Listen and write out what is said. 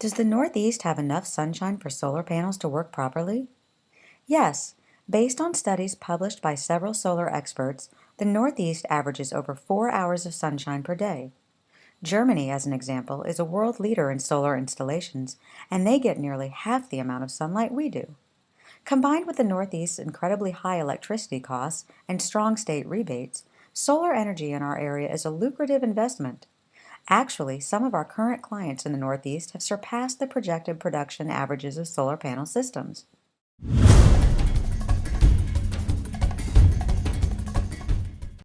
Does the Northeast have enough sunshine for solar panels to work properly? Yes, based on studies published by several solar experts, the Northeast averages over four hours of sunshine per day. Germany, as an example, is a world leader in solar installations, and they get nearly half the amount of sunlight we do. Combined with the Northeast's incredibly high electricity costs and strong state rebates, solar energy in our area is a lucrative investment. Actually, some of our current clients in the Northeast have surpassed the projected production averages of solar panel systems.